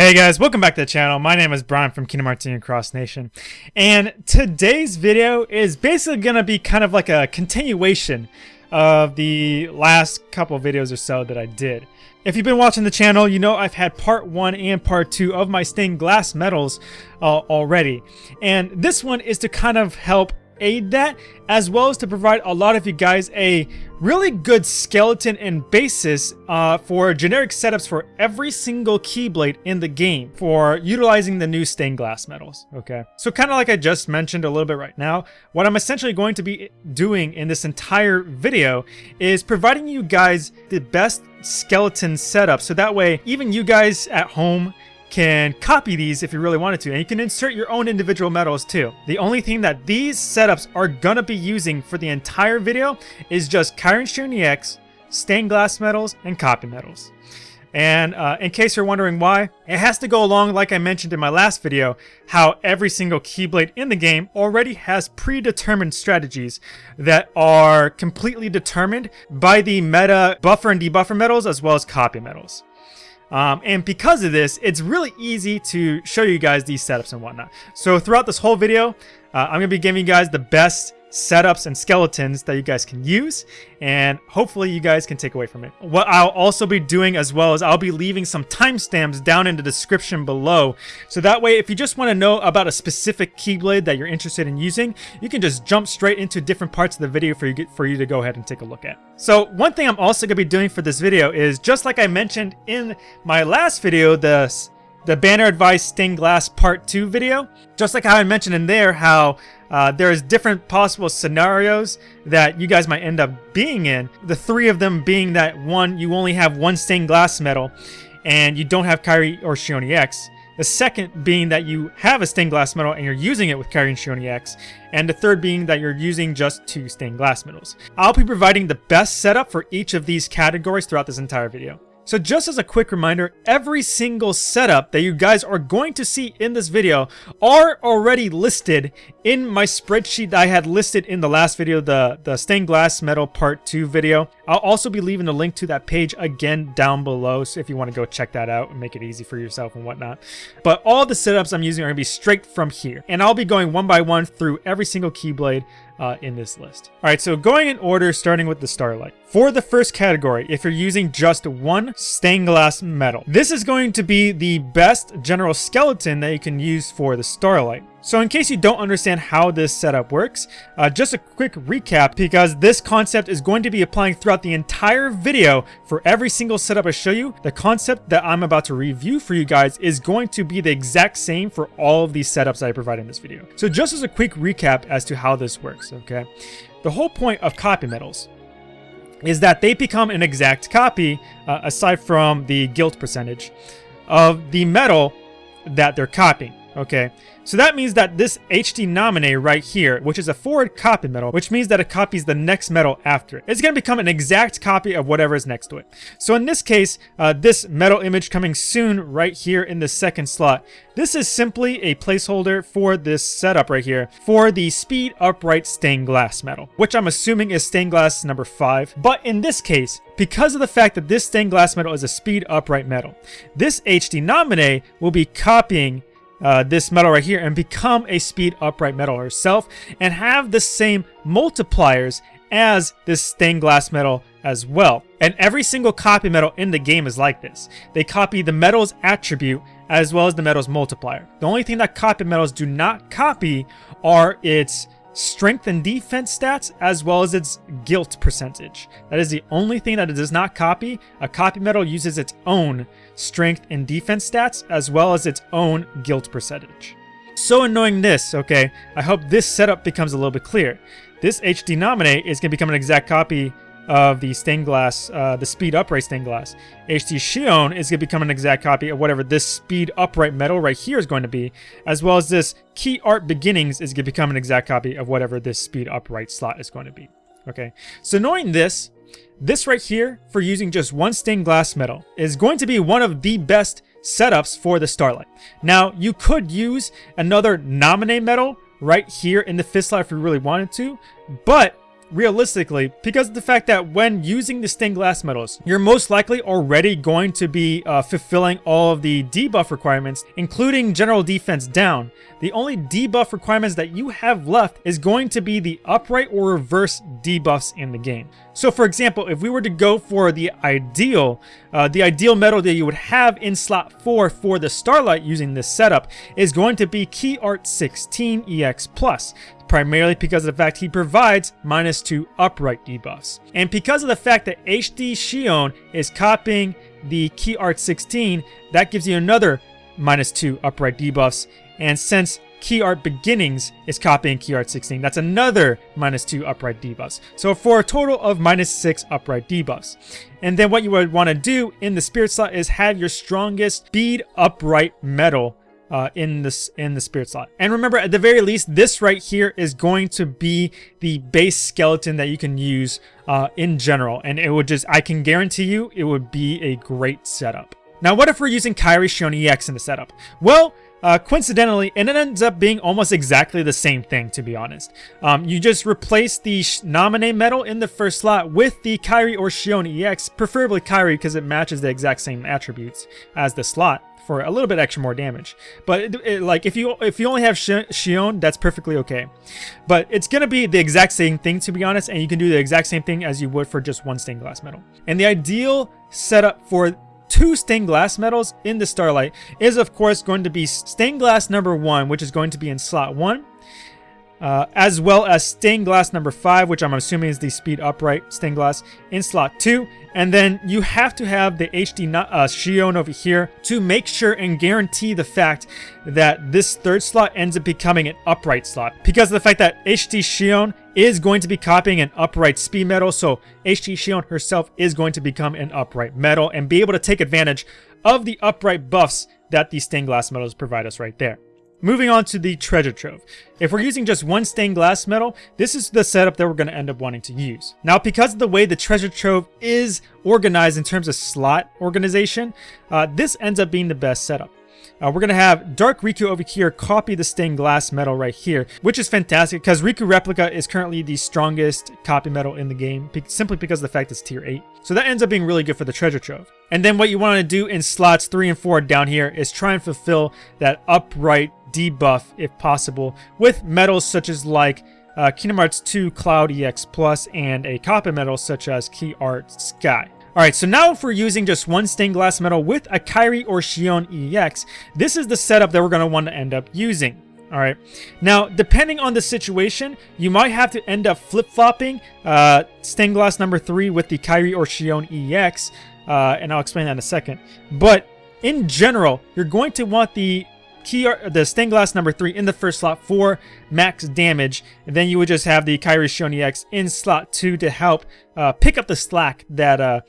Hey guys, welcome back to the channel. My name is Brian from Kingdom Hearts Cross Nation. And today's video is basically going to be kind of like a continuation of the last couple videos or so that I did. If you've been watching the channel, you know I've had part 1 and part 2 of my stained glass medals uh, already. And this one is to kind of help aid that, as well as to provide a lot of you guys a really good skeleton and basis uh, for generic setups for every single Keyblade in the game for utilizing the new stained glass medals, okay? So kind of like I just mentioned a little bit right now, what I'm essentially going to be doing in this entire video is providing you guys the best skeleton setup so that way even you guys at home can copy these if you really wanted to, and you can insert your own individual medals too. The only thing that these setups are gonna be using for the entire video is just Kyrian Xion EX, stained glass medals, and copy medals. And uh, in case you're wondering why, it has to go along like I mentioned in my last video, how every single Keyblade in the game already has predetermined strategies that are completely determined by the meta buffer and debuffer medals as well as copy medals. Um, and because of this, it's really easy to show you guys these setups and whatnot. So throughout this whole video, uh, I'm going to be giving you guys the best setups and skeletons that you guys can use and hopefully you guys can take away from it. What I'll also be doing as well is I'll be leaving some timestamps down in the description below so that way if you just want to know about a specific Keyblade that you're interested in using you can just jump straight into different parts of the video for you, for you to go ahead and take a look at. So one thing I'm also going to be doing for this video is just like I mentioned in my last video, the the Banner Advice Stained Glass Part 2 video. Just like how I mentioned in there how uh, there's different possible scenarios that you guys might end up being in. The three of them being that one, you only have one stained glass medal and you don't have Kairi or Xion EX. The second being that you have a stained glass medal and you're using it with Kairi and Xion EX. And the third being that you're using just two stained glass medals. I'll be providing the best setup for each of these categories throughout this entire video. So just as a quick reminder, every single setup that you guys are going to see in this video are already listed in my spreadsheet that I had listed in the last video, the, the stained glass metal part 2 video. I'll also be leaving the link to that page again down below so if you want to go check that out and make it easy for yourself and whatnot. But all the setups I'm using are going to be straight from here. And I'll be going one by one through every single Keyblade uh, in this list. All right, so going in order, starting with the Starlight. For the first category, if you're using just one stained glass metal, this is going to be the best general skeleton that you can use for the Starlight. So in case you don't understand how this setup works, uh, just a quick recap because this concept is going to be applying throughout the entire video for every single setup I show you. The concept that I'm about to review for you guys is going to be the exact same for all of these setups I provide in this video. So just as a quick recap as to how this works, okay? The whole point of copy metals is that they become an exact copy, uh, aside from the guilt percentage, of the metal that they're copying. Okay, so that means that this HD Naminé right here, which is a forward copy metal, which means that it copies the next metal after it. It's going to become an exact copy of whatever is next to it. So in this case, uh, this metal image coming soon right here in the second slot, this is simply a placeholder for this setup right here for the Speed Upright Stained Glass metal, which I'm assuming is Stained Glass number 5. But in this case, because of the fact that this Stained Glass metal is a Speed Upright metal, this HD Naminé will be copying uh, this metal right here and become a speed upright metal herself and have the same multipliers as this stained glass metal as well. And every single copy metal in the game is like this. They copy the metal's attribute as well as the metal's multiplier. The only thing that copy metals do not copy are its strength and defense stats, as well as its guilt percentage. That is the only thing that it does not copy. A copy metal uses its own strength and defense stats, as well as its own guilt percentage. So in knowing this, okay, I hope this setup becomes a little bit clear. This HD Naminé is going to become an exact copy of the stained glass, uh, the speed upright stained glass. HD Xion is going to become an exact copy of whatever this speed upright metal right here is going to be, as well as this key art beginnings is going to become an exact copy of whatever this speed upright slot is going to be. Okay, so knowing this, this right here for using just one stained glass metal is going to be one of the best setups for the Starlight. Now, you could use another Naminé metal right here in the fist slot if you really wanted to, but realistically, because of the fact that when using the stained glass metals, you're most likely already going to be uh, fulfilling all of the debuff requirements, including general defense down. The only debuff requirements that you have left is going to be the upright or reverse debuffs in the game. So for example, if we were to go for the ideal, uh, the ideal metal that you would have in slot 4 for the Starlight using this setup is going to be Key Art 16 EX Plus primarily because of the fact he provides minus 2 upright debuffs. And because of the fact that HD Xion is copying the Key Art 16, that gives you another minus 2 upright debuffs. And since Key Art Beginnings is copying Key Art 16, that's another minus 2 upright debuffs. So for a total of minus 6 upright debuffs. And then what you would want to do in the Spirit slot is have your strongest speed upright metal uh, in this in the spirit slot. And remember, at the very least, this right here is going to be the base skeleton that you can use uh, in general. And it would just, I can guarantee you, it would be a great setup. Now, what if we're using Kairi Xion EX in the setup? Well, uh, coincidentally, and it ends up being almost exactly the same thing, to be honest. Um, you just replace the Naminé medal in the first slot with the Kairi or Xion EX, preferably Kairi because it matches the exact same attributes as the slot for a little bit extra more damage. But it, it, like if you if you only have Xion, that's perfectly okay. But it's gonna be the exact same thing to be honest, and you can do the exact same thing as you would for just one stained glass medal. And the ideal setup for two stained glass medals in the Starlight is of course going to be stained glass number one, which is going to be in slot one. Uh, as well as stained glass number 5, which I'm assuming is the speed upright stained glass in slot 2. And then you have to have the HD uh, Xion over here to make sure and guarantee the fact that this third slot ends up becoming an upright slot. Because of the fact that HD Xion is going to be copying an upright speed metal, so HD Xion herself is going to become an upright metal and be able to take advantage of the upright buffs that these stained glass metals provide us right there. Moving on to the treasure trove. If we're using just one stained glass metal, this is the setup that we're going to end up wanting to use. Now, because of the way the treasure trove is organized in terms of slot organization, uh, this ends up being the best setup. Uh, we're going to have Dark Riku over here copy the stained glass metal right here, which is fantastic because Riku Replica is currently the strongest copy metal in the game, simply because of the fact it's tier 8. So that ends up being really good for the treasure trove. And then what you want to do in slots 3 and 4 down here is try and fulfill that upright debuff if possible with metals such as like uh, Kingdom Hearts 2 Cloud EX Plus and a copper metal such as Key Art Sky. Alright, so now if we're using just one stained glass metal with a Kairi or Xion EX, this is the setup that we're going to want to end up using. Alright, now depending on the situation, you might have to end up flip-flopping uh, stained glass number 3 with the Kairi or Xion EX, uh, and I'll explain that in a second. But in general, you're going to want the key the stained glass number three in the first slot for max damage. And then you would just have the Kairi Xion EX in slot two to help uh, pick up the slack that uh,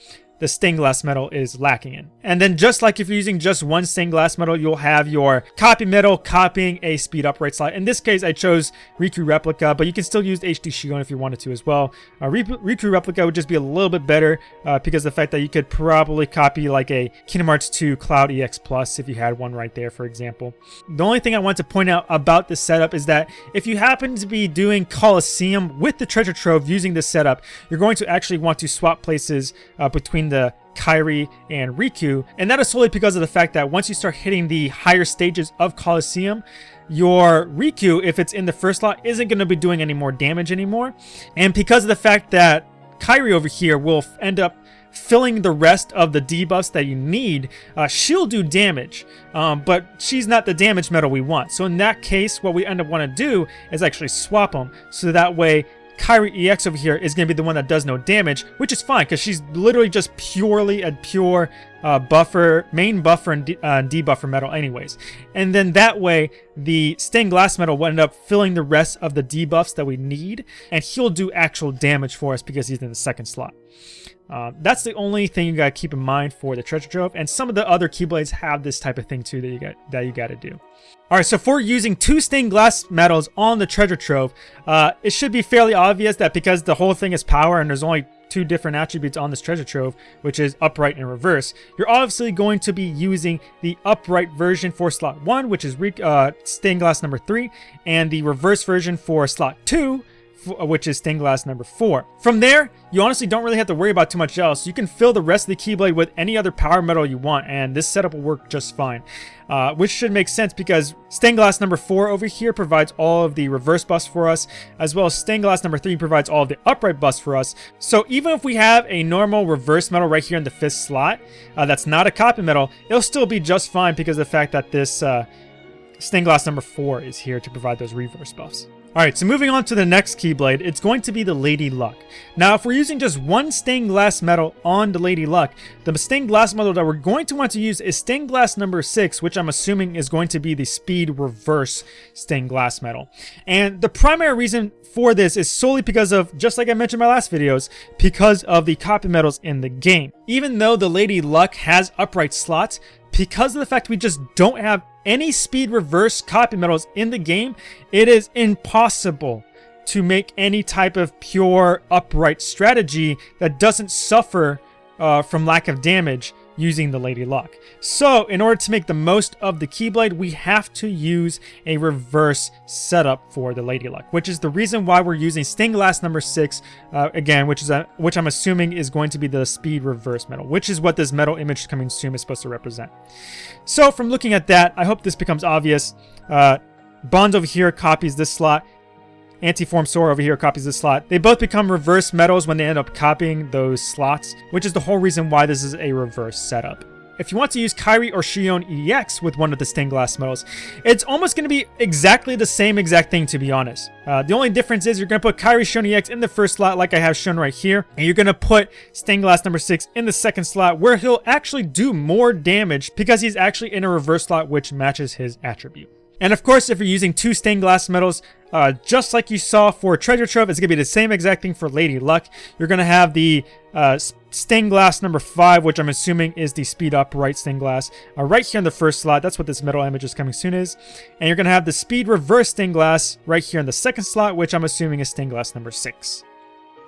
the stained glass metal is lacking in. And then just like if you're using just one stained glass metal, you'll have your copy metal copying a speed upright slot. In this case, I chose Riku Replica, but you can still use HD Xion if you wanted to as well. Uh, Riku Replica would just be a little bit better uh, because the fact that you could probably copy like a Kingdom Hearts 2 Cloud EX Plus if you had one right there, for example. The only thing I want to point out about this setup is that if you happen to be doing Colosseum with the Treasure Trove using this setup, you're going to actually want to swap places uh, between the Kairi, and Riku. And that is solely because of the fact that once you start hitting the higher stages of Colosseum, your Riku, if it's in the first slot, isn't going to be doing any more damage anymore. And because of the fact that Kairi over here will end up filling the rest of the debuffs that you need, uh, she'll do damage, um, but she's not the damage metal we want. So in that case, what we end up want to do is actually swap them, so that way Kairi EX over here is going to be the one that does no damage, which is fine because she's literally just purely a pure uh, buffer, main buffer and de uh, debuffer metal anyways. And then that way, the stained glass metal will end up filling the rest of the debuffs that we need, and he'll do actual damage for us because he's in the second slot. Uh, that's the only thing you gotta keep in mind for the treasure trove, and some of the other keyblades have this type of thing too that you got that you gotta do. All right, so for using two stained glass metals on the treasure trove, uh, it should be fairly obvious that because the whole thing is power and there's only two different attributes on this treasure trove, which is upright and reverse, you're obviously going to be using the upright version for slot 1, which is uh, stained glass number 3, and the reverse version for slot 2, which is stained glass number four. From there, you honestly don't really have to worry about too much else. You can fill the rest of the Keyblade with any other power metal you want, and this setup will work just fine. Uh, which should make sense because stained glass number four over here provides all of the reverse buffs for us, as well as stained glass number three provides all of the upright buffs for us. So even if we have a normal reverse metal right here in the fifth slot, uh, that's not a copy metal, it'll still be just fine because of the fact that this uh, stained glass number four is here to provide those reverse buffs. Alright, so moving on to the next Keyblade, it's going to be the Lady Luck. Now, if we're using just one stained glass metal on the Lady Luck, the stained glass metal that we're going to want to use is stained glass number 6, which I'm assuming is going to be the Speed Reverse stained glass metal. And the primary reason for this is solely because of, just like I mentioned in my last videos, because of the copy metals in the game. Even though the Lady Luck has upright slots, because of the fact we just don't have any speed reverse copy metals in the game, it is impossible to make any type of pure upright strategy that doesn't suffer uh, from lack of damage using the Lady Luck. So in order to make the most of the Keyblade, we have to use a reverse setup for the Lady Luck, which is the reason why we're using stained glass number six, uh, again, which is a, which I'm assuming is going to be the speed reverse metal, which is what this metal image coming soon is supposed to represent. So from looking at that, I hope this becomes obvious. Uh, Bonds over here copies this slot. Antiform Sora over here copies the slot. They both become reverse metals when they end up copying those slots, which is the whole reason why this is a reverse setup. If you want to use Kairi or Xion EX with one of the stained glass metals, it's almost going to be exactly the same exact thing to be honest. Uh, the only difference is you're going to put Kairi Xion EX in the first slot like I have shown right here, and you're going to put stained glass number 6 in the second slot where he'll actually do more damage because he's actually in a reverse slot which matches his attribute. And of course, if you're using two stained glass metals, uh, just like you saw for Treasure Trove, it's going to be the same exact thing for Lady Luck. You're going to have the uh, stained glass number 5, which I'm assuming is the speed up right stained glass, uh, right here in the first slot. That's what this metal image is coming soon is. And you're going to have the speed reverse stained glass right here in the second slot, which I'm assuming is stained glass number 6.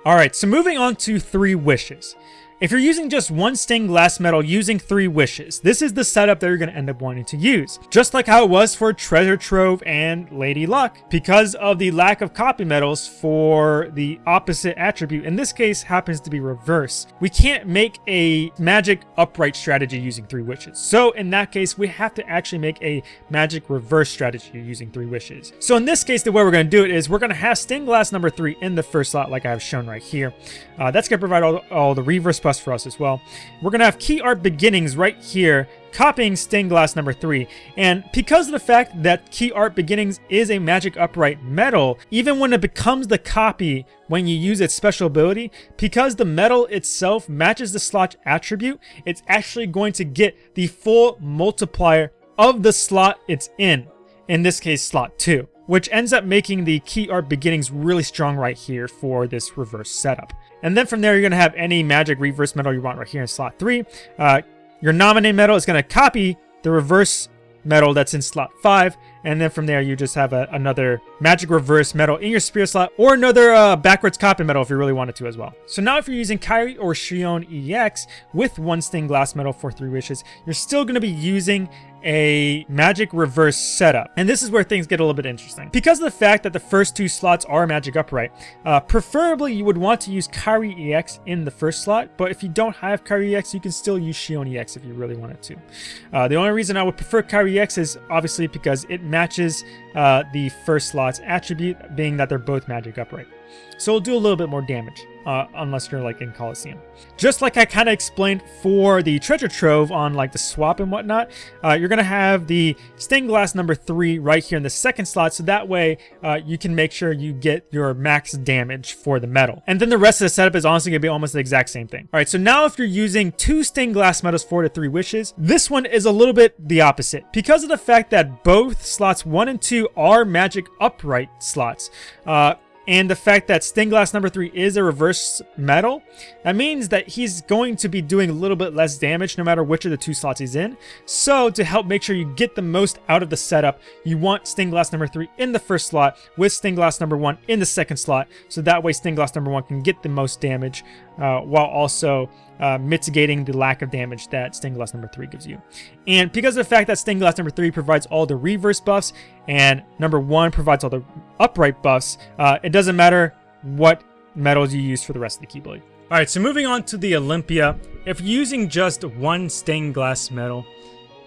Alright, so moving on to Three Wishes. If you're using just one stained glass metal using three wishes, this is the setup that you're going to end up wanting to use. Just like how it was for Treasure Trove and Lady Luck, because of the lack of copy metals for the opposite attribute, in this case happens to be reverse. We can't make a magic upright strategy using three wishes. So in that case, we have to actually make a magic reverse strategy using three wishes. So in this case, the way we're going to do it is we're going to have stained glass number three in the first slot like I have shown right here. Uh, that's going to provide all, all the reverse plus for us as well. We're going to have key art beginnings right here, copying stained glass number 3. And because of the fact that key art beginnings is a magic upright metal, even when it becomes the copy when you use its special ability, because the metal itself matches the slot attribute, it's actually going to get the full multiplier of the slot it's in. In this case, slot 2 which ends up making the key art beginnings really strong right here for this reverse setup. And then from there, you're going to have any magic reverse metal you want right here in slot 3. Uh, your Naminé metal is going to copy the reverse metal that's in slot 5, and then from there you just have a, another magic reverse metal in your spear slot, or another uh, backwards copy metal if you really wanted to as well. So now if you're using Kairi or Xion EX with one stained glass metal for 3 wishes, you're still going to be using a magic reverse setup. And this is where things get a little bit interesting. Because of the fact that the first two slots are magic upright, uh, preferably you would want to use Kairi EX in the first slot, but if you don't have Kairi EX, you can still use Xion EX if you really wanted to. Uh, the only reason I would prefer Kairi EX is obviously because it matches uh, the first slot's attribute, being that they're both magic upright. So it'll do a little bit more damage uh, unless you're like in Coliseum. Just like I kind of explained for the treasure trove on like the swap and whatnot, uh, you're going to have the stained glass number three right here in the second slot. So that way uh, you can make sure you get your max damage for the metal. And then the rest of the setup is honestly going to be almost the exact same thing. All right, so now if you're using two stained glass metals four to three wishes, this one is a little bit the opposite. Because of the fact that both slots one and two are magic upright slots, uh, and the fact that stained glass number 3 is a reverse metal, that means that he's going to be doing a little bit less damage no matter which of the two slots he's in. So to help make sure you get the most out of the setup, you want stained glass number 3 in the first slot with stained glass number 1 in the second slot. So that way stained glass number 1 can get the most damage uh, while also uh, mitigating the lack of damage that stained glass number 3 gives you. And because of the fact that stained glass number 3 provides all the reverse buffs and number 1 provides all the upright buffs, uh, it doesn't matter what metals you use for the rest of the Keyblade. Alright, so moving on to the Olympia. If using just one stained glass metal,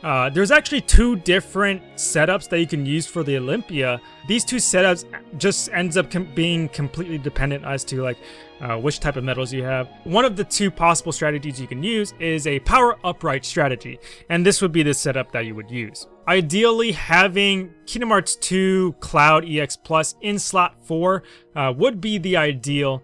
uh, there's actually two different setups that you can use for the Olympia. These two setups just ends up com being completely dependent as to like uh, which type of metals you have. One of the two possible strategies you can use is a power upright strategy, and this would be the setup that you would use. Ideally, having Kingdom Hearts 2 Cloud EX Plus in slot 4 uh, would be the ideal,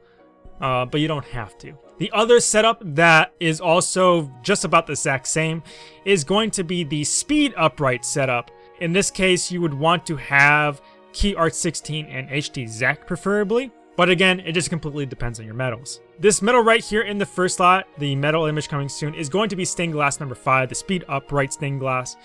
uh, but you don't have to. The other setup that is also just about the exact same is going to be the speed upright setup. In this case, you would want to have Key Art 16 and HD Zack preferably. But again, it just completely depends on your metals. This metal right here in the first slot, the metal image coming soon, is going to be stained glass number 5, the speed upright stained glass.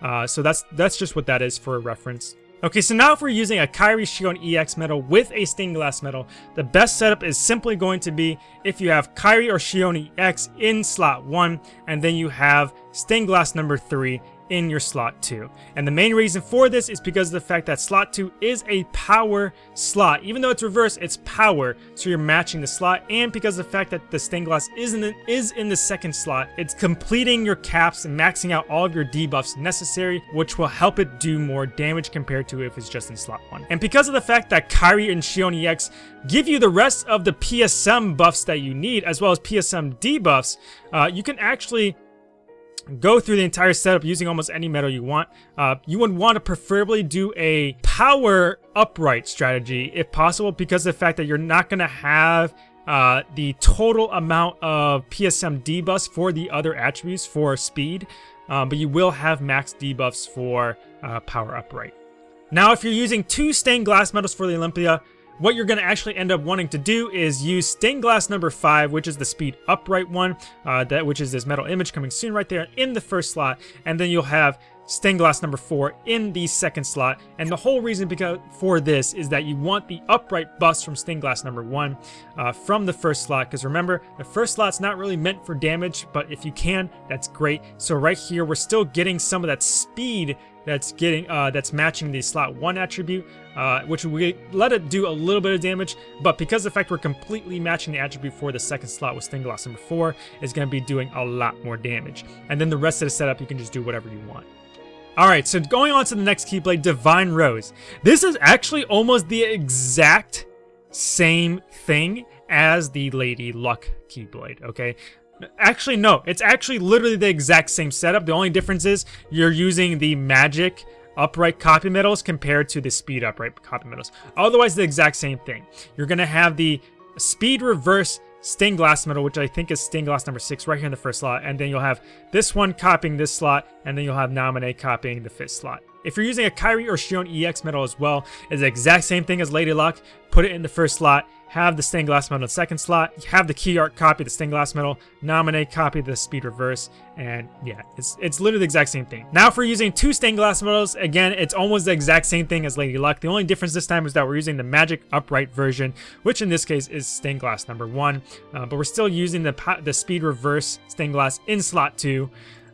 Uh, so that's that's just what that is for a reference. Okay, so now if we're using a Kairi Xion EX metal with a stained glass metal, the best setup is simply going to be if you have Kairi or Xion EX in slot 1, and then you have stained glass number 3 in your slot 2. And the main reason for this is because of the fact that slot 2 is a power slot. Even though it's reverse, it's power, so you're matching the slot. And because of the fact that the stained glass is in the, is in the second slot, it's completing your caps and maxing out all of your debuffs necessary, which will help it do more damage compared to if it's just in slot 1. And because of the fact that Kairi and Xion EX give you the rest of the PSM buffs that you need, as well as PSM debuffs, uh, you can actually go through the entire setup using almost any metal you want. Uh, you would want to preferably do a power upright strategy if possible because of the fact that you're not going to have uh, the total amount of PSM debuffs for the other attributes for speed, uh, but you will have max debuffs for uh, power upright. Now, if you're using two stained glass metals for the Olympia, what you're going to actually end up wanting to do is use stained glass number 5, which is the speed upright one, uh, that which is this metal image coming soon right there in the first slot, and then you'll have stained glass number 4 in the second slot. And the whole reason because for this is that you want the upright bust from stained glass number 1 uh, from the first slot. Because remember, the first slot's not really meant for damage, but if you can, that's great. So right here, we're still getting some of that speed that's getting uh, that's matching the slot 1 attribute, uh, which we let it do a little bit of damage, but because the fact we're completely matching the attribute for the second slot with stained number 4, is going to be doing a lot more damage. And then the rest of the setup, you can just do whatever you want. Alright, so going on to the next Keyblade, Divine Rose. This is actually almost the exact same thing as the Lady Luck Keyblade, okay? Actually, no. It's actually literally the exact same setup. The only difference is you're using the magic upright copy metals compared to the speed upright copy metals. Otherwise, the exact same thing. You're going to have the speed reverse stained glass metal, which I think is stained glass number 6 right here in the first slot. And then you'll have this one copying this slot, and then you'll have Naminé copying the fifth slot. If you're using a Kairi or Xion EX metal as well, it's the exact same thing as Lady Luck. Put it in the first slot, have the stained glass metal in the second slot, have the key art copy the stained glass metal, Naminé copy the speed reverse, and yeah, it's it's literally the exact same thing. Now for using two stained glass metals, again, it's almost the exact same thing as Lady Luck. The only difference this time is that we're using the magic upright version, which in this case is stained glass number one, uh, but we're still using the, the speed reverse stained glass in slot two.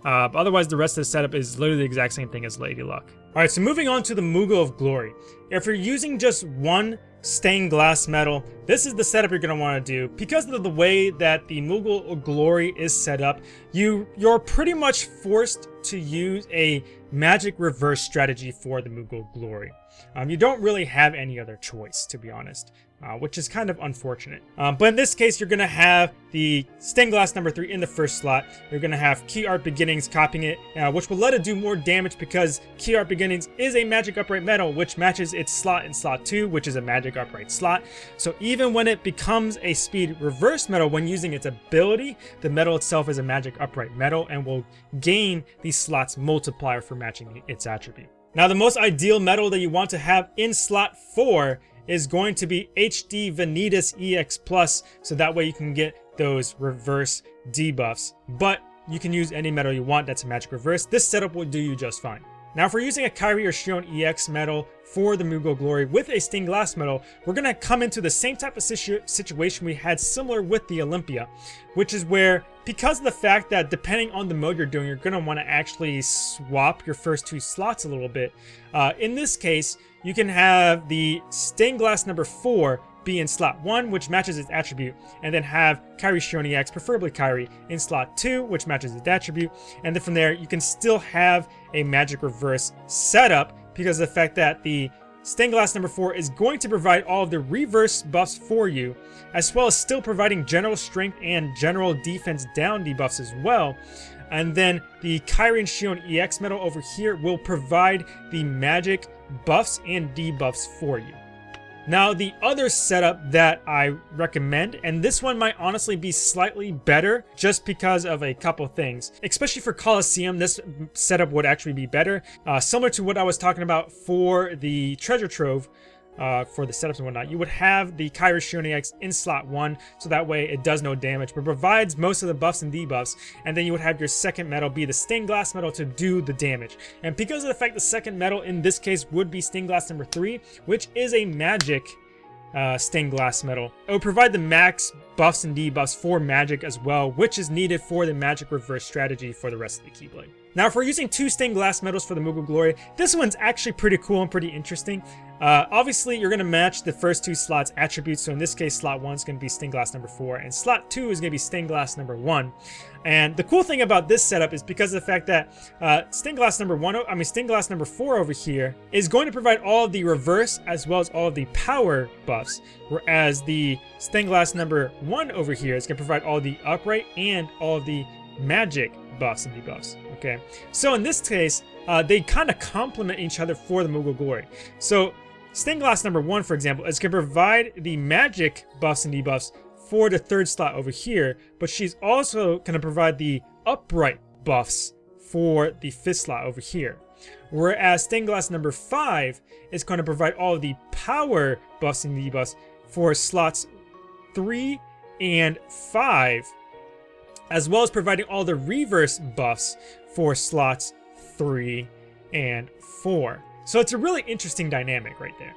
Uh, otherwise, the rest of the setup is literally the exact same thing as Lady Luck. Alright, so moving on to the Moogle of Glory. If you're using just one stained glass metal, this is the setup you're going to want to do. Because of the way that the Moogle Glory is set up, you, you're pretty much forced to use a magic reverse strategy for the Moogle Glory. Um, you don't really have any other choice, to be honest uh, which is kind of unfortunate. Um, but in this case, you're going to have the stained glass number 3 in the first slot. You're going to have Key Art Beginnings copying it, uh, which will let it do more damage because Key Art Beginnings is a magic upright metal, which matches its slot in slot 2, which is a magic upright slot. So even when it becomes a speed reverse metal, when using its ability, the metal itself is a magic upright metal and will gain the slot's multiplier for matching its attribute. Now the most ideal metal that you want to have in slot 4 is going to be HD Vanitas EX Plus, so that way you can get those reverse debuffs. But you can use any metal you want that's a magic reverse. This setup will do you just fine. Now if we're using a Kairi or Xion EX metal for the Moogle Glory with a stained glass metal, we're going to come into the same type of situ situation we had similar with the Olympia, which is where, because of the fact that depending on the mode you're doing, you're going to want to actually swap your first two slots a little bit. Uh, in this case, you can have the stained glass number 4 be in slot 1, which matches its attribute, and then have Kairi Xion EX, preferably Kairi, in slot 2, which matches its attribute, and then from there you can still have a Magic Reverse setup because of the fact that the Stained Glass number 4 is going to provide all of the reverse buffs for you, as well as still providing general strength and general defense down debuffs as well. And then the Kairi and Xion EX medal over here will provide the magic buffs and debuffs for you. Now, the other setup that I recommend, and this one might honestly be slightly better just because of a couple things. Especially for Colosseum, this setup would actually be better. Uh, similar to what I was talking about for the Treasure Trove, uh, for the setups and whatnot, you would have the Kairi Xion EX in slot 1, so that way it does no damage, but provides most of the buffs and debuffs, and then you would have your second metal be the Stained Glass metal to do the damage. And because of the fact the second metal in this case would be Stained Glass number 3, which is a magic uh, stained glass metal. It will provide the max buffs and debuffs for magic as well, which is needed for the magic reverse strategy for the rest of the Keyblade. Now, if we're using two stained glass medals for the Moogle Glory, this one's actually pretty cool and pretty interesting. Uh, obviously, you're going to match the first two slots attributes. So in this case, slot 1 is going to be stained glass number 4, and slot 2 is going to be stained glass number 1. And the cool thing about this setup is because of the fact that uh, stained glass number 1, I mean stained glass number 4 over here, is going to provide all of the reverse as well as all of the power buffs. Whereas the stained glass number 1 over here is going to provide all the upright and all of the magic buffs and debuffs. Okay, so in this case, uh, they kind of complement each other for the Moogle Glory. So Stained Glass number one, for example, is going to provide the magic buffs and debuffs for the third slot over here, but she's also going to provide the upright buffs for the fifth slot over here. Whereas Stained Glass number 5 is going to provide all the power buffs and debuffs for slots 3 and 5, as well as providing all the reverse buffs for slots 3 and 4. So it's a really interesting dynamic right there.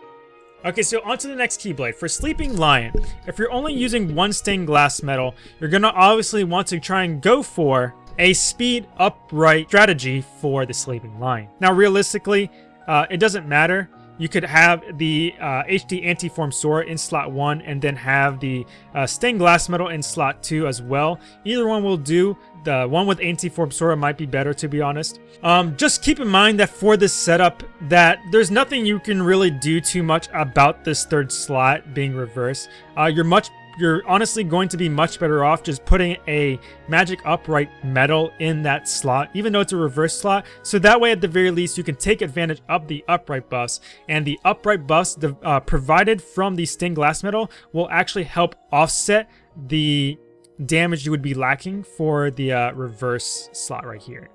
Okay, so on to the next Keyblade. For Sleeping Lion, if you're only using one stained glass medal, you're going to obviously want to try and go for a speed upright strategy for the Sleeping Lion. Now, realistically, uh, it doesn't matter you could have the uh, HD Antiform Sora in slot 1 and then have the uh, Stained Glass metal in slot 2 as well. Either one will do. The one with Antiform Sora might be better to be honest. Um, just keep in mind that for this setup that there's nothing you can really do too much about this third slot being reversed. Uh, you're much you're honestly going to be much better off just putting a magic upright metal in that slot, even though it's a reverse slot. So that way, at the very least, you can take advantage of the upright buffs. And the upright buffs uh, provided from the stained glass metal will actually help offset the damage you would be lacking for the uh, reverse slot right here.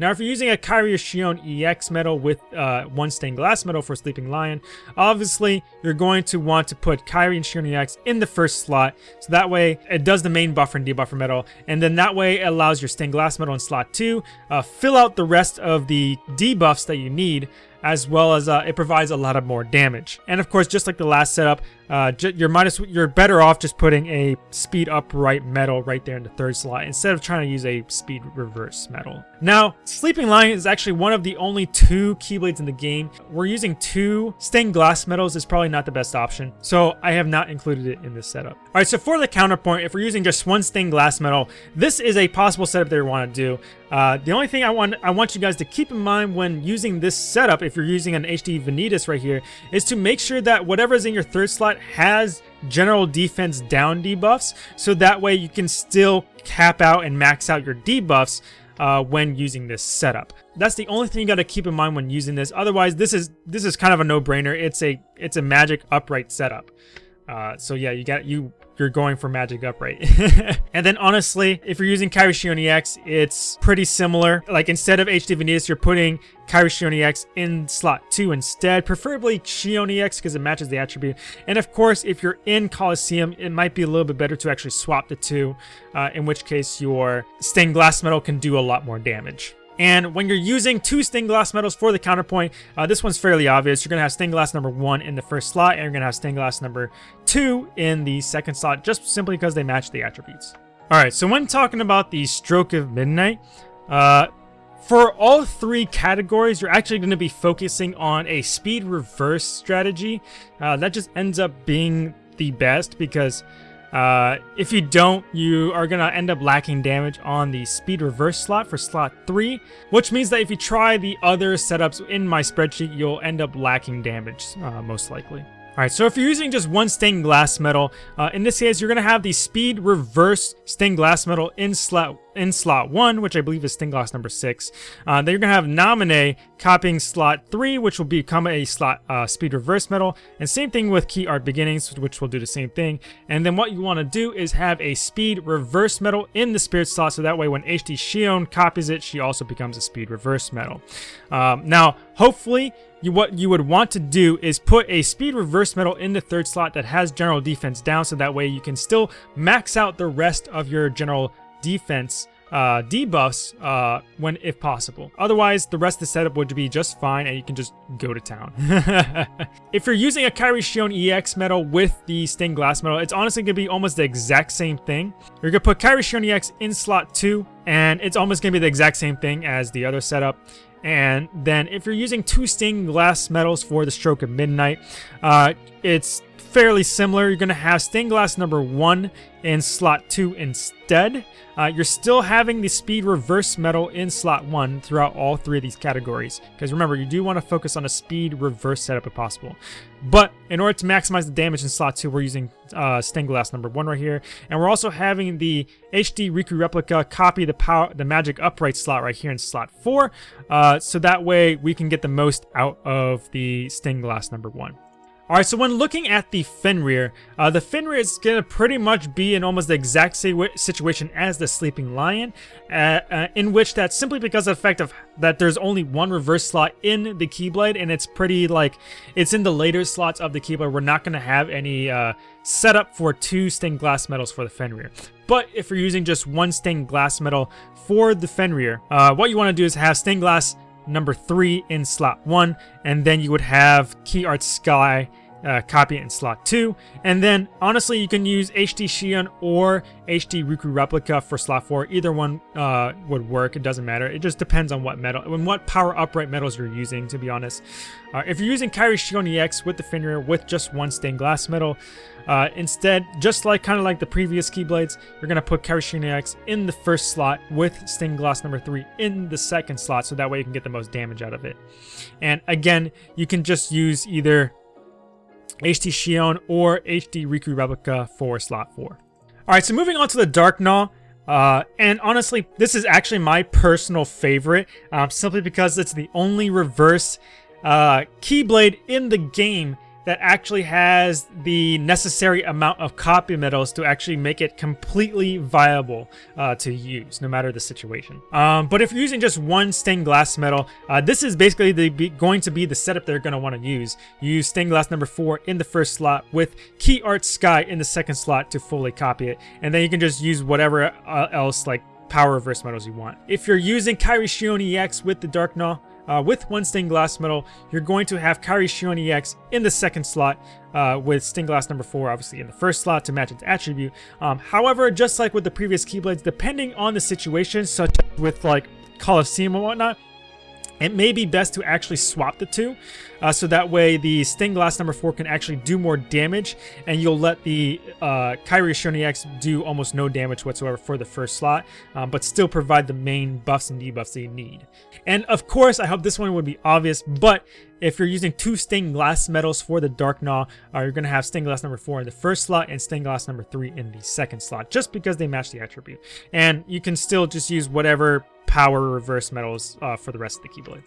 Now, if you're using a Kairi Xion EX metal with uh, one stained glass metal for Sleeping Lion, obviously you're going to want to put Kairi and Xion EX in the first slot, so that way it does the main buffer and debuffer metal, and then that way it allows your stained glass metal in slot 2, uh, fill out the rest of the debuffs that you need, as well as uh, it provides a lot of more damage. And of course, just like the last setup, uh, you're minus you're better off just putting a speed upright metal right there in the third slot instead of trying to use a speed reverse metal. Now, Sleeping Lion is actually one of the only two Keyblades in the game. We're using two stained glass metals is probably not the best option, so I have not included it in this setup. All right, so for the counterpoint, if we're using just one stained glass metal, this is a possible setup that we want to do. Uh, the only thing I want I want you guys to keep in mind when using this setup, if you're using an HD Vanitas right here, is to make sure that whatever is in your third slot has general defense down debuffs, so that way you can still cap out and max out your debuffs uh, when using this setup. That's the only thing you got to keep in mind when using this. Otherwise, this is this is kind of a no-brainer. It's a it's a magic upright setup. Uh, so yeah, you got you you're going for Magic Upright. and then honestly, if you're using Kairi Xion EX, it's pretty similar. Like instead of HD Vanitas, you're putting Kairi Xion EX in slot 2 instead, preferably Xion EX because it matches the attribute. And of course, if you're in Colosseum, it might be a little bit better to actually swap the two, uh, in which case your stained glass metal can do a lot more damage. And when you're using two stained glass medals for the counterpoint, uh, this one's fairly obvious. You're going to have stained glass number one in the first slot, and you're going to have stained glass number two in the second slot, just simply because they match the attributes. Alright, so when talking about the Stroke of Midnight, uh, for all three categories, you're actually going to be focusing on a speed reverse strategy. Uh, that just ends up being the best because uh, if you don't, you are going to end up lacking damage on the speed reverse slot for slot 3, which means that if you try the other setups in my spreadsheet, you'll end up lacking damage, uh, most likely. Alright, so if you're using just one stained glass metal, uh, in this case, you're going to have the speed reverse stained glass metal in slot in slot 1, which I believe is stained glass number 6. Uh, then you're going to have Naminé copying slot 3, which will become a slot uh, speed reverse metal. And same thing with Key Art Beginnings, which will do the same thing. And then what you want to do is have a speed reverse metal in the spirit slot, so that way when HD Xion copies it, she also becomes a speed reverse metal. Um, now, hopefully, you, what you would want to do is put a speed reverse metal in the third slot that has general defense down so that way you can still max out the rest of your general defense uh, debuffs uh, when if possible. Otherwise, the rest of the setup would be just fine and you can just go to town. if you're using a Kairi Xion EX metal with the stained glass metal, it's honestly going to be almost the exact same thing. You're going to put Kairi Xion EX in slot 2 and it's almost going to be the exact same thing as the other setup. And then if you're using two stained glass metals for the Stroke of Midnight, uh, it's fairly similar. You're going to have stained glass number one in slot two instead. Uh, you're still having the speed reverse metal in slot one throughout all three of these categories. Because remember, you do want to focus on a speed reverse setup if possible. But in order to maximize the damage in slot two, we're using uh, stained glass number one right here. And we're also having the HD Riku replica copy the power, the magic upright slot right here in slot four. Uh, so that way we can get the most out of the stained glass number one. Alright, so when looking at the Fenrir, uh, the Fenrir is going to pretty much be in almost the exact same situation as the Sleeping Lion, uh, uh, in which that's simply because of the fact of that there's only one reverse slot in the Keyblade, and it's pretty, like, it's in the later slots of the Keyblade. We're not going to have any uh, setup for two stained glass metals for the Fenrir. But if you're using just one stained glass metal for the Fenrir, uh, what you want to do is have stained glass number three in slot one, and then you would have Key Art Sky uh, copy it in slot 2. And then, honestly, you can use HD Xion or HD Riku Replica for slot 4. Either one uh, would work. It doesn't matter. It just depends on what metal, and what power upright metals you're using, to be honest. Uh, if you're using Kairi Xion EX with the Fenrir with just one stained glass metal, uh, instead, just like kind of like the previous Keyblades, you're going to put Kairi Xion EX in the first slot with stained glass number 3 in the second slot, so that way you can get the most damage out of it. And again, you can just use either HD Xion or HD Riku Replica for slot 4. Alright, so moving on to the Dark Gnaw. Uh, and honestly, this is actually my personal favorite, um, simply because it's the only reverse uh, Keyblade in the game that actually has the necessary amount of copy metals to actually make it completely viable uh, to use, no matter the situation. Um, but if you're using just one stained glass metal, uh, this is basically the, going to be the setup they're going to want to use. You use stained glass number 4 in the first slot with Key Art Sky in the second slot to fully copy it. And then you can just use whatever uh, else like power reverse metals you want. If you're using Kairi Xion EX with the Dark Gnaw, uh, with one stained glass metal, you're going to have Kairi Xion EX in the second slot, uh, with stained glass number 4 obviously in the first slot to match its attribute. Um, however, just like with the previous Keyblades, depending on the situation, such as with like Colosseum and whatnot, it may be best to actually swap the two, uh, so that way the Stained Glass number 4 can actually do more damage, and you'll let the uh, Xion EX do almost no damage whatsoever for the first slot, um, but still provide the main buffs and debuffs that you need. And of course, I hope this one would be obvious, but if you're using two stained glass metals for the Dark Gnaw, uh, you're going to have stained glass number 4 in the first slot and stained glass number 3 in the second slot, just because they match the attribute. And you can still just use whatever power reverse metals uh, for the rest of the Keyblade.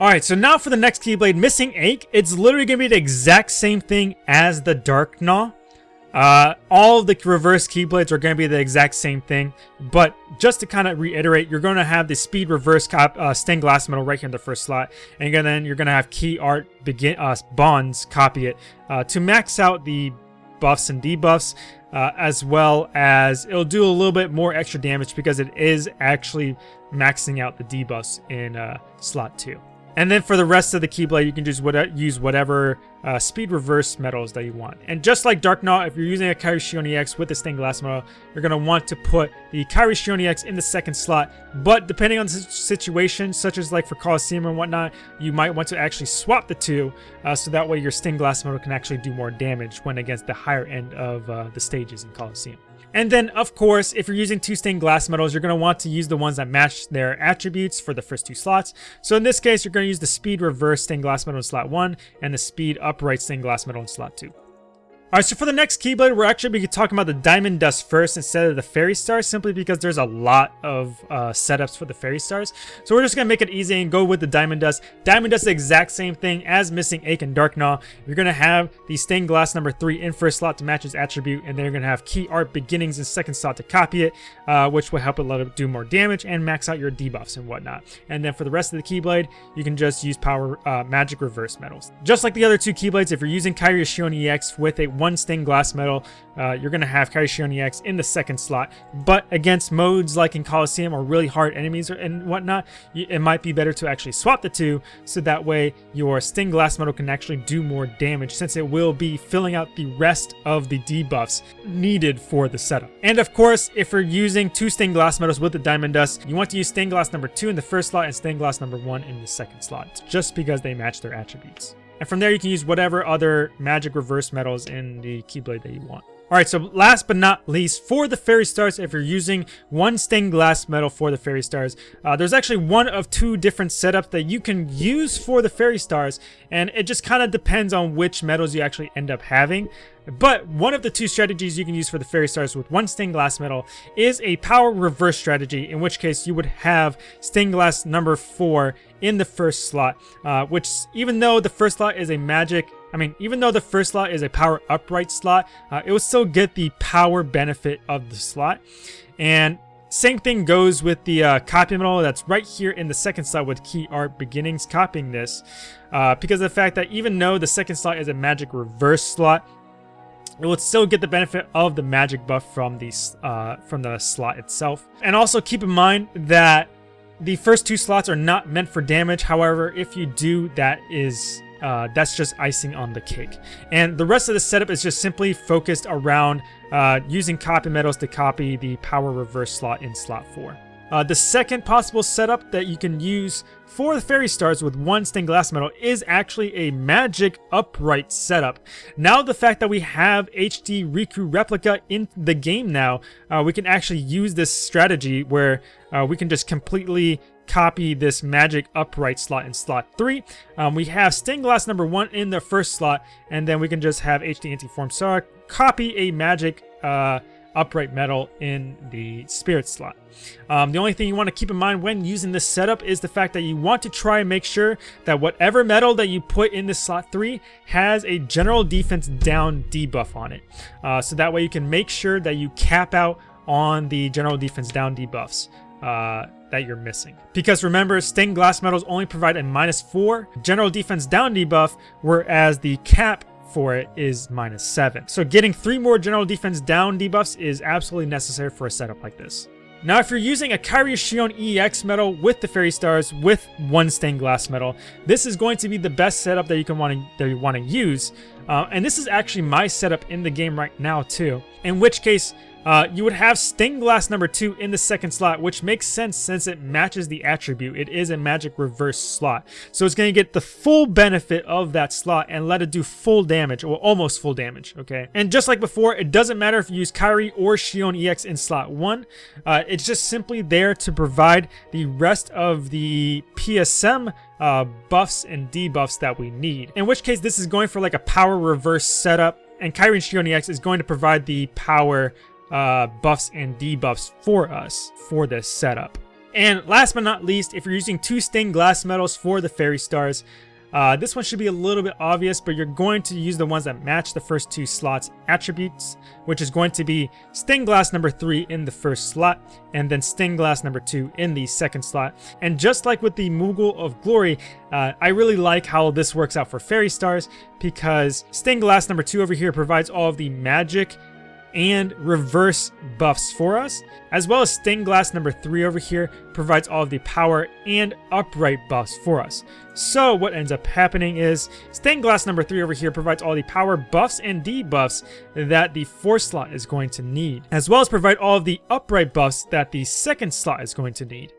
Alright, so now for the next Keyblade, Missing Ache. It's literally going to be the exact same thing as the Dark Gnaw. Uh, all the reverse Keyblades are going to be the exact same thing, but just to kind of reiterate, you're going to have the speed reverse uh, stained glass metal right here in the first slot, and then you're going to have key art begin uh, bonds copy it uh, to max out the buffs and debuffs uh, as well as it'll do a little bit more extra damage because it is actually maxing out the debuffs in uh, slot 2. And then for the rest of the Keyblade, you can just what use whatever uh, speed reverse medals that you want. And just like Dark Gnaw, if you're using a Kairi EX with the stained glass medal, you're going to want to put the Kairi EX in the second slot. But depending on the situation, such as like for Colosseum and whatnot, you might want to actually swap the two uh, so that way your stained glass medal can actually do more damage when against the higher end of uh, the stages in Colosseum. And then, of course, if you're using two stained glass medals, you're going to want to use the ones that match their attributes for the first two slots. So in this case, you're going to use the speed reverse stained glass medal in slot 1 and the speed upright stained glass medal in slot 2. Alright, so for the next Keyblade, we're actually be talking about the Diamond Dust first instead of the Fairy Star, simply because there's a lot of uh, setups for the Fairy Stars. So we're just going to make it easy and go with the Diamond Dust. Diamond Dust is the exact same thing as Missing Ache and Dark Gnaw. You're going to have the Stained Glass number 3 in first slot to match its attribute, and then you're going to have Key Art Beginnings in second slot to copy it, uh, which will help it let it do more damage and max out your debuffs and whatnot. And then for the rest of the Keyblade, you can just use Power uh, Magic Reverse Medals. Just like the other two Keyblades, if you're using Kairi Xion EX with a one stained glass medal, uh, you're going to have Kairi Xion EX in the second slot. But against modes like in Colosseum or really hard enemies and whatnot, it might be better to actually swap the two so that way your stained glass medal can actually do more damage since it will be filling out the rest of the debuffs needed for the setup. And of course, if you're using two stained glass medals with the Diamond Dust, you want to use stained glass number two in the first slot and stained glass number one in the second slot, just because they match their attributes. And from there, you can use whatever other magic reverse medals in the Keyblade that you want. Alright, so last but not least, for the Fairy Stars, if you're using one stained glass medal for the Fairy Stars, uh, there's actually one of two different setups that you can use for the Fairy Stars, and it just kind of depends on which medals you actually end up having. But one of the two strategies you can use for the Fairy Stars with one Stained Glass medal is a Power Reverse strategy, in which case you would have Stained Glass number 4 in the first slot, uh, which even though the first slot is a magic I mean, even though the first slot is a power upright slot, uh, it will still get the power benefit of the slot. And same thing goes with the uh, copy medal that's right here in the second slot with key art beginnings copying this. Uh, because of the fact that even though the second slot is a magic reverse slot, it will still get the benefit of the magic buff from the, uh, from the slot itself. And also keep in mind that the first two slots are not meant for damage. However, if you do, that is uh, that's just icing on the cake. And the rest of the setup is just simply focused around uh, using copy medals to copy the power reverse slot in slot 4. Uh, the second possible setup that you can use for the Fairy Stars with one stained glass medal is actually a magic upright setup. Now the fact that we have HD Riku replica in the game now, uh, we can actually use this strategy where uh, we can just completely copy this magic upright slot in slot 3. Um, we have stained glass number 1 in the first slot, and then we can just have HD Anti-Form Sora copy a magic uh, upright medal in the spirit slot. Um, the only thing you want to keep in mind when using this setup is the fact that you want to try and make sure that whatever medal that you put in the slot 3 has a general defense down debuff on it. Uh, so that way you can make sure that you cap out on the general defense down debuffs. Uh, that you're missing. Because remember, stained glass medals only provide a minus 4 general defense down debuff, whereas the cap for it is minus 7. So getting 3 more general defense down debuffs is absolutely necessary for a setup like this. Now, if you're using a Kairi Xion EX medal with the Fairy Stars with one stained glass medal, this is going to be the best setup that you can want to that you want to use. Uh, and this is actually my setup in the game right now too. In which case, uh, you would have Stained Glass number 2 in the second slot, which makes sense since it matches the attribute. It is a magic reverse slot. So it's going to get the full benefit of that slot and let it do full damage, or almost full damage, okay? And just like before, it doesn't matter if you use Kairi or Xion EX in slot 1. Uh, it's just simply there to provide the rest of the PSM uh, buffs and debuffs that we need. In which case, this is going for like a power reverse setup, and Kairi and Xion EX is going to provide the power uh, buffs and debuffs for us for this setup. And last but not least, if you're using two stained glass medals for the fairy stars, uh, this one should be a little bit obvious, but you're going to use the ones that match the first two slots attributes, which is going to be stained glass number 3 in the first slot, and then stained glass number 2 in the second slot. And just like with the Moogle of Glory, uh, I really like how this works out for Fairy Stars, because stained glass number 2 over here provides all of the magic and reverse buffs for us, as well as stained glass number 3 over here provides all of the power and upright buffs for us. So what ends up happening is stained glass number 3 over here provides all the power buffs and debuffs that the force slot is going to need, as well as provide all of the upright buffs that the second slot is going to need.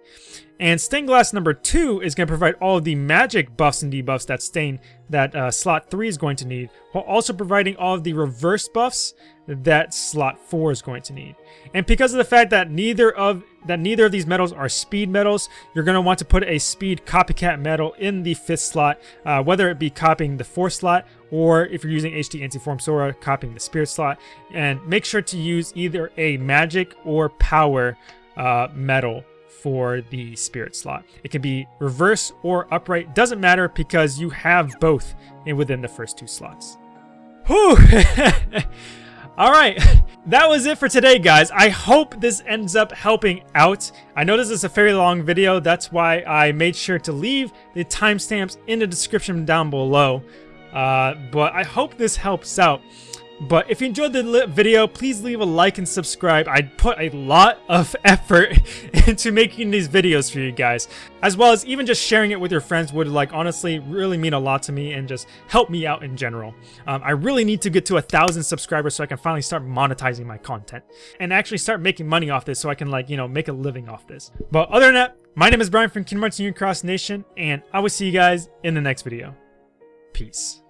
And stained glass number 2 is going to provide all of the magic buffs and debuffs that stain that uh, slot 3 is going to need, while also providing all of the reverse buffs that slot 4 is going to need. And because of the fact that neither of that neither of these medals are speed medals, you're going to want to put a speed copycat medal in the 5th slot, uh, whether it be copying the 4th slot or if you're using HD Antiform Sora, copying the spirit slot. And make sure to use either a magic or power uh, medal for the spirit slot. It can be reverse or upright, doesn't matter because you have both within the first two slots. Whew! All right, that was it for today, guys. I hope this ends up helping out. I know this is a fairly long video. That's why I made sure to leave the timestamps in the description down below. Uh, but I hope this helps out. But if you enjoyed the video, please leave a like and subscribe. I put a lot of effort into making these videos for you guys. As well as even just sharing it with your friends would like honestly really mean a lot to me and just help me out in general. Um, I really need to get to a thousand subscribers so I can finally start monetizing my content. And actually start making money off this so I can like, you know, make a living off this. But other than that, my name is Brian from Kingdom Hearts Union Cross Nation and I will see you guys in the next video. Peace.